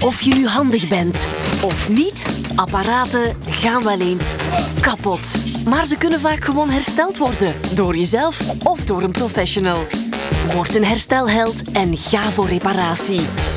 Of je nu handig bent of niet, apparaten gaan wel eens kapot. Maar ze kunnen vaak gewoon hersteld worden door jezelf of door een professional. Word een herstelheld en ga voor reparatie.